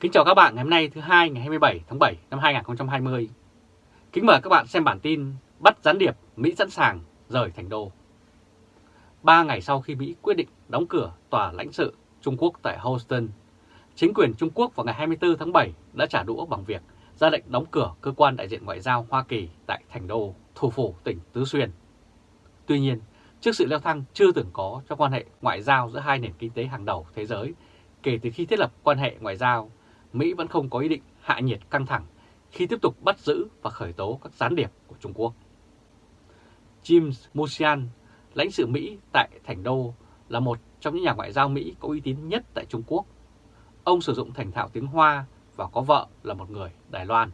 Kính chào các bạn ngày hôm nay thứ hai ngày 27 tháng 7 năm 2020. Kính mời các bạn xem bản tin bắt gián điệp Mỹ sẵn sàng rời thành đô. Ba ngày sau khi Mỹ quyết định đóng cửa tòa lãnh sự Trung Quốc tại Houston, chính quyền Trung Quốc vào ngày 24 tháng 7 đã trả đũa bằng việc ra lệnh đóng cửa cơ quan đại diện ngoại giao Hoa Kỳ tại thành đô, thủ phủ tỉnh Tứ Xuyên. Tuy nhiên, trước sự leo thang chưa từng có trong quan hệ ngoại giao giữa hai nền kinh tế hàng đầu thế giới kể từ khi thiết lập quan hệ ngoại giao, Mỹ vẫn không có ý định hạ nhiệt căng thẳng khi tiếp tục bắt giữ và khởi tố các gián điệp của Trung Quốc. James Musian, lãnh sự Mỹ tại Thành Đô, là một trong những nhà ngoại giao Mỹ có uy tín nhất tại Trung Quốc. Ông sử dụng thành thạo tiếng Hoa và có vợ là một người Đài Loan.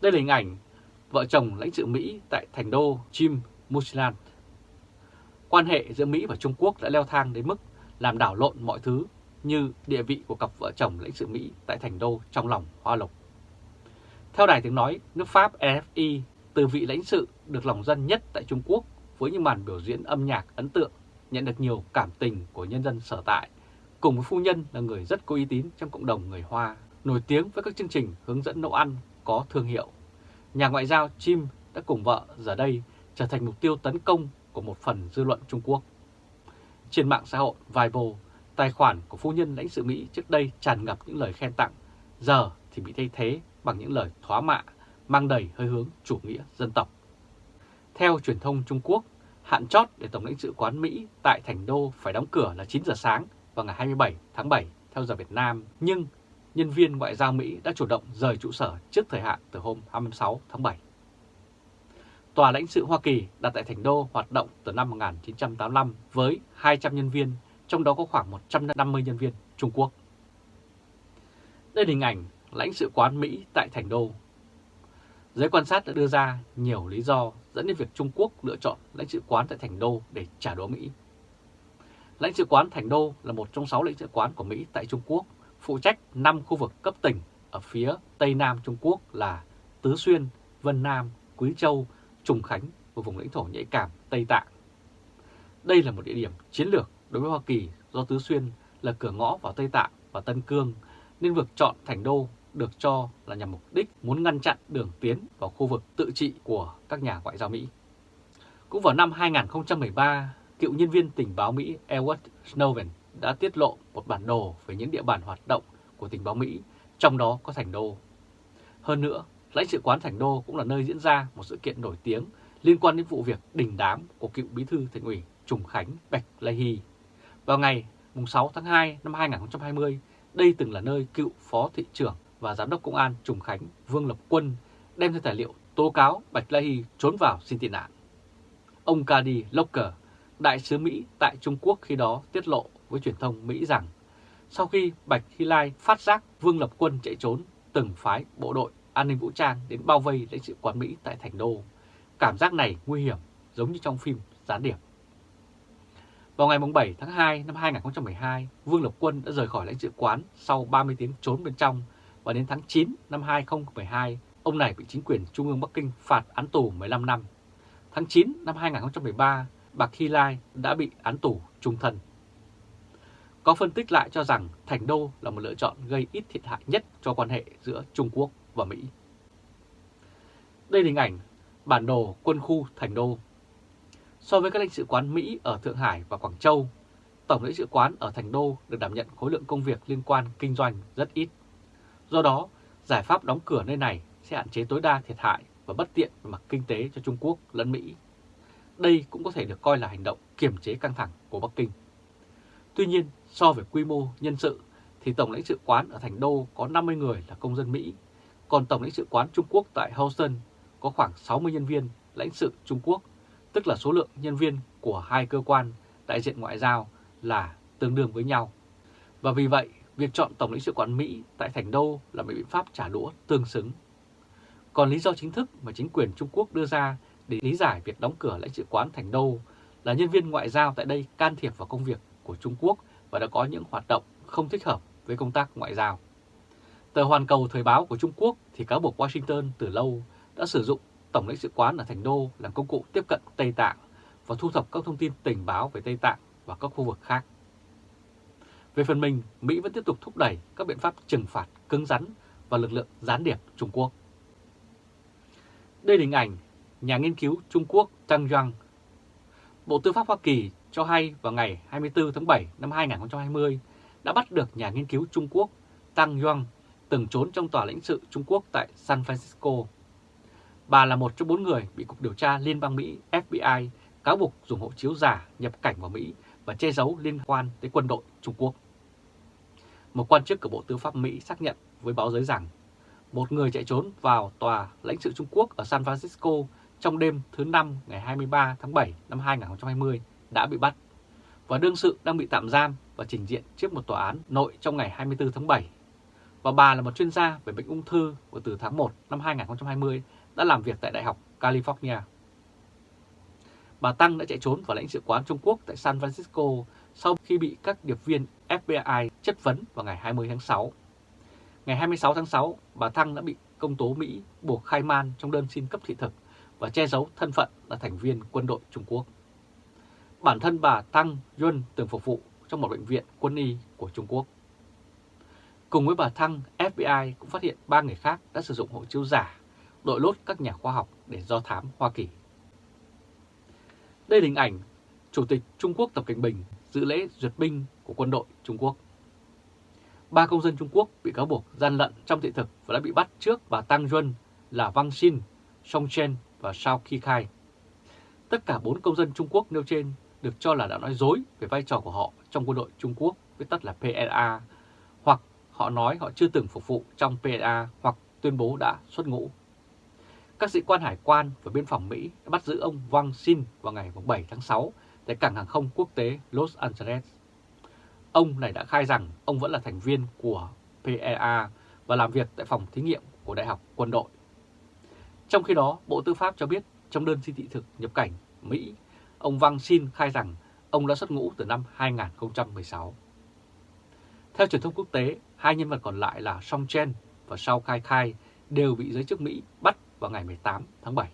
Đây là hình ảnh vợ chồng lãnh sự Mỹ tại Thành Đô Jim Musian. Quan hệ giữa Mỹ và Trung Quốc đã leo thang đến mức làm đảo lộn mọi thứ như địa vị của cặp vợ chồng lãnh sự Mỹ tại thành đô trong lòng Hoa Lục. Theo đài tiếng nói, nước Pháp RFI từ vị lãnh sự được lòng dân nhất tại Trung Quốc với những màn biểu diễn âm nhạc ấn tượng nhận được nhiều cảm tình của nhân dân sở tại, cùng với phu nhân là người rất có uy tín trong cộng đồng người Hoa, nổi tiếng với các chương trình hướng dẫn nấu ăn có thương hiệu. Nhà ngoại giao Jim đã cùng vợ giờ đây trở thành mục tiêu tấn công của một phần dư luận Trung Quốc. Trên mạng xã hội Weibo, tài khoản của phu nhân lãnh sự Mỹ trước đây tràn ngập những lời khen tặng, giờ thì bị thay thế bằng những lời thóa mạ, mang đầy hơi hướng chủ nghĩa dân tộc. Theo truyền thông Trung Quốc, hạn chót để Tổng lãnh sự quán Mỹ tại Thành Đô phải đóng cửa là 9 giờ sáng vào ngày 27 tháng 7 theo giờ Việt Nam, nhưng nhân viên ngoại giao Mỹ đã chủ động rời trụ sở trước thời hạn từ hôm 26 tháng 7. Tòa lãnh sự Hoa Kỳ đặt tại Thành Đô hoạt động từ năm 1985 với 200 nhân viên, trong đó có khoảng 150 nhân viên Trung Quốc. Đây là hình ảnh lãnh sự quán Mỹ tại Thành Đô. Giới quan sát đã đưa ra nhiều lý do dẫn đến việc Trung Quốc lựa chọn lãnh sự quán tại Thành Đô để trả đũa Mỹ. Lãnh sự quán Thành Đô là một trong 6 lãnh sự quán của Mỹ tại Trung Quốc, phụ trách 5 khu vực cấp tỉnh ở phía Tây Nam Trung Quốc là Tứ Xuyên, Vân Nam, Quý Châu, Trùng Khánh và vùng lãnh thổ nhạy cảm Tây Tạng. Đây là một địa điểm chiến lược đối với Hoa Kỳ do Tứ Xuyên là cửa ngõ vào Tây Tạng và Tân Cương, nên việc chọn thành đô được cho là nhằm mục đích muốn ngăn chặn đường tiến vào khu vực tự trị của các nhà ngoại giao Mỹ. Cũng vào năm 2013, cựu nhân viên tình báo Mỹ Edward Snowden đã tiết lộ một bản đồ về những địa bàn hoạt động của tình báo Mỹ, trong đó có thành đô. Hơn nữa, lãnh sự quán Thành Đô cũng là nơi diễn ra một sự kiện nổi tiếng liên quan đến vụ việc đình đám của cựu bí thư thành ủy Trùng Khánh Bạch Lê Hy. Vào ngày 6 tháng 2 năm 2020, đây từng là nơi cựu phó thị trưởng và giám đốc công an Trùng Khánh Vương Lập Quân đem theo tài liệu tố cáo Bạch Lê Hy trốn vào xin tị nạn. Ông Cady Locker, đại sứ Mỹ tại Trung Quốc khi đó tiết lộ với truyền thông Mỹ rằng sau khi Bạch Hy Lai phát giác Vương Lập Quân chạy trốn, từng phái bộ đội an ninh vũ trang đến bao vây lãnh sự quán Mỹ tại Thành Đô. Cảm giác này nguy hiểm giống như trong phim Gián điệp. Vào ngày 7 tháng 2 năm 2012, Vương Lập Quân đã rời khỏi lãnh sự quán sau 30 tiếng trốn bên trong và đến tháng 9 năm 2012, ông này bị chính quyền Trung ương Bắc Kinh phạt án tù 15 năm. Tháng 9 năm 2013, bà Khi Lai đã bị án tù trung thân. Có phân tích lại cho rằng Thành Đô là một lựa chọn gây ít thiệt hại nhất cho quan hệ giữa Trung Quốc và Mỹ. Đây là hình ảnh bản đồ quân khu Thành Đô. So với các lãnh sự quán Mỹ ở Thượng Hải và Quảng Châu, Tổng lãnh sự quán ở Thành Đô được đảm nhận khối lượng công việc liên quan kinh doanh rất ít. Do đó, giải pháp đóng cửa nơi này sẽ hạn chế tối đa thiệt hại và bất tiện về mặt kinh tế cho Trung Quốc lẫn Mỹ. Đây cũng có thể được coi là hành động kiềm chế căng thẳng của Bắc Kinh. Tuy nhiên, so với quy mô nhân sự thì Tổng lãnh sự quán ở Thành Đô có 50 người là công dân Mỹ còn Tổng lãnh sự quán Trung Quốc tại Houston có khoảng 60 nhân viên lãnh sự Trung Quốc, tức là số lượng nhân viên của hai cơ quan đại diện ngoại giao là tương đương với nhau. Và vì vậy, việc chọn Tổng lãnh sự quán Mỹ tại Thành Đô là một biện pháp trả đũa tương xứng. Còn lý do chính thức mà chính quyền Trung Quốc đưa ra để lý giải việc đóng cửa lãnh sự quán Thành Đô là nhân viên ngoại giao tại đây can thiệp vào công việc của Trung Quốc và đã có những hoạt động không thích hợp với công tác ngoại giao. Tờ Hoàn Cầu Thời báo của Trung Quốc thì cáo buộc Washington từ lâu đã sử dụng Tổng lãnh sự quán ở Thành Đô làm công cụ tiếp cận Tây Tạng và thu thập các thông tin tình báo về Tây Tạng và các khu vực khác. Về phần mình, Mỹ vẫn tiếp tục thúc đẩy các biện pháp trừng phạt cứng rắn và lực lượng gián điệp Trung Quốc. Đây là hình ảnh nhà nghiên cứu Trung Quốc Tăng Yang. Bộ Tư pháp Hoa Kỳ cho hay vào ngày 24 tháng 7 năm 2020 đã bắt được nhà nghiên cứu Trung Quốc Tăng Yang từng trốn trong tòa lãnh sự Trung Quốc tại San Francisco. Bà là một trong bốn người bị Cục Điều tra Liên bang Mỹ FBI cáo buộc dùng hộ chiếu giả nhập cảnh vào Mỹ và che giấu liên quan tới quân đội Trung Quốc. Một quan chức của Bộ Tư pháp Mỹ xác nhận với báo giới rằng, một người chạy trốn vào tòa lãnh sự Trung Quốc ở San Francisco trong đêm thứ Năm ngày 23 tháng 7 năm 2020 đã bị bắt và đương sự đang bị tạm giam và trình diện trước một tòa án nội trong ngày 24 tháng 7. Và bà là một chuyên gia về bệnh ung thư và từ tháng 1 năm 2020 đã làm việc tại Đại học California. Bà Tăng đã chạy trốn vào lãnh sự quán Trung Quốc tại San Francisco sau khi bị các điệp viên FBI chất vấn vào ngày 20 tháng 6. Ngày 26 tháng 6, bà Thăng đã bị công tố Mỹ buộc khai man trong đơn xin cấp thị thực và che giấu thân phận là thành viên quân đội Trung Quốc. Bản thân bà Tăng Yun, từng phục vụ trong một bệnh viện quân y của Trung Quốc. Cùng với bà Thăng, FBI cũng phát hiện ba người khác đã sử dụng hộ chiếu giả, đội lốt các nhà khoa học để do thám Hoa Kỳ. Đây là hình ảnh Chủ tịch Trung Quốc Tập Cảnh Bình dự lễ duyệt binh của quân đội Trung Quốc. Ba công dân Trung Quốc bị cáo buộc gian lận trong thị thực và đã bị bắt trước bà Tang Duân là Wang Xin, Song Chen và Shao Kikai. Tất cả bốn công dân Trung Quốc nêu trên được cho là đã nói dối về vai trò của họ trong quân đội Trung Quốc, viết tắt là PLA, hoặc họ nói họ chưa từng phục vụ trong PLA hoặc tuyên bố đã xuất ngũ. Các sĩ quan hải quan và biên phòng Mỹ đã bắt giữ ông Wang Xin vào ngày 7 tháng 6 tại cảng hàng không quốc tế Los Angeles. Ông này đã khai rằng ông vẫn là thành viên của PEA và làm việc tại phòng thí nghiệm của Đại học Quân đội. Trong khi đó, Bộ Tư pháp cho biết trong đơn xin thị thực nhập cảnh Mỹ, ông Wang Xin khai rằng ông đã xuất ngũ từ năm 2016. Theo truyền thông quốc tế, hai nhân vật còn lại là Song Chen và Shao Kai Kai đều bị giới chức Mỹ bắt vào ngày 18 tháng 7.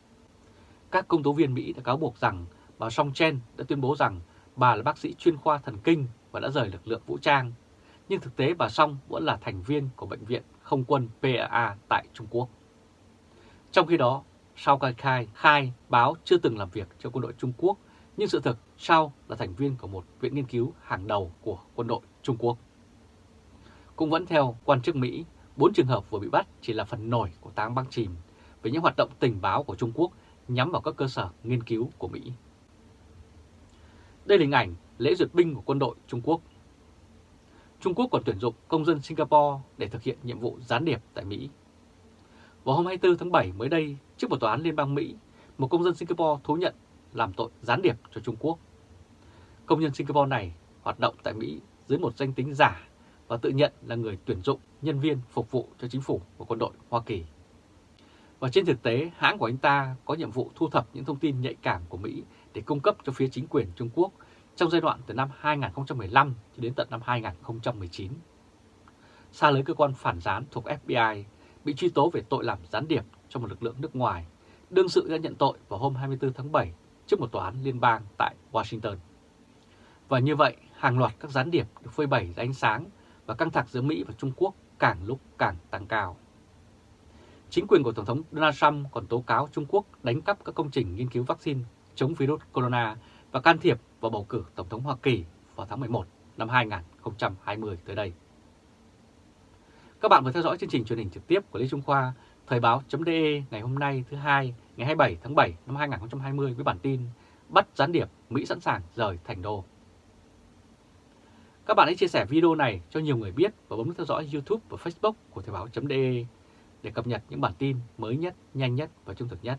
Các công tố viên Mỹ đã cáo buộc rằng bà Song Chen đã tuyên bố rằng bà là bác sĩ chuyên khoa thần kinh và đã rời lực lượng vũ trang, nhưng thực tế bà Song vẫn là thành viên của Bệnh viện Không quân PAA tại Trung Quốc. Trong khi đó, Sao Kai Khai khai báo chưa từng làm việc cho quân đội Trung Quốc, nhưng sự thực Sao là thành viên của một viện nghiên cứu hàng đầu của quân đội Trung Quốc. Cũng vẫn theo quan chức Mỹ, bốn trường hợp vừa bị bắt chỉ là phần nổi của táng băng chìm về những hoạt động tình báo của Trung Quốc nhắm vào các cơ sở nghiên cứu của Mỹ. Đây là hình ảnh lễ duyệt binh của quân đội Trung Quốc. Trung Quốc còn tuyển dụng công dân Singapore để thực hiện nhiệm vụ gián điệp tại Mỹ. Vào hôm 24 tháng 7 mới đây, trước một tòa án Liên bang Mỹ, một công dân Singapore thú nhận làm tội gián điệp cho Trung Quốc. Công nhân Singapore này hoạt động tại Mỹ dưới một danh tính giả và tự nhận là người tuyển dụng nhân viên phục vụ cho chính phủ và quân đội Hoa Kỳ. Và trên thực tế, hãng của anh ta có nhiệm vụ thu thập những thông tin nhạy cảm của Mỹ để cung cấp cho phía chính quyền Trung Quốc trong giai đoạn từ năm 2015 cho đến tận năm 2019. Xa lưới cơ quan phản gián thuộc FBI bị truy tố về tội làm gián điệp cho một lực lượng nước ngoài, đương sự đã nhận tội vào hôm 24 tháng 7 trước một tòa án liên bang tại Washington. Và như vậy, hàng loạt các gián điệp được phơi bày ra ánh sáng và căng thẳng giữa Mỹ và Trung Quốc càng lúc càng tăng cao. Chính quyền của Tổng thống Donald Trump còn tố cáo Trung Quốc đánh cắp các công trình nghiên cứu vaccine chống virus corona và can thiệp vào bầu cử Tổng thống Hoa Kỳ vào tháng 11 năm 2020 tới đây. Các bạn vừa theo dõi chương trình truyền hình trực tiếp của Lê Trung Khoa, Thời báo.de ngày hôm nay thứ hai ngày 27 tháng 7 năm 2020 với bản tin Bắt gián điệp, Mỹ sẵn sàng rời thành đô. Các bạn hãy chia sẻ video này cho nhiều người biết và bấm theo dõi YouTube và Facebook của Thời báo.de để cập nhật những bản tin mới nhất, nhanh nhất và trung thực nhất.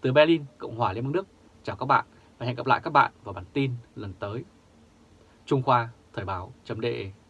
Từ Berlin, Cộng hòa Liên bang Đức, chào các bạn và hẹn gặp lại các bạn vào bản tin lần tới. Trung Khoa Thời báo.de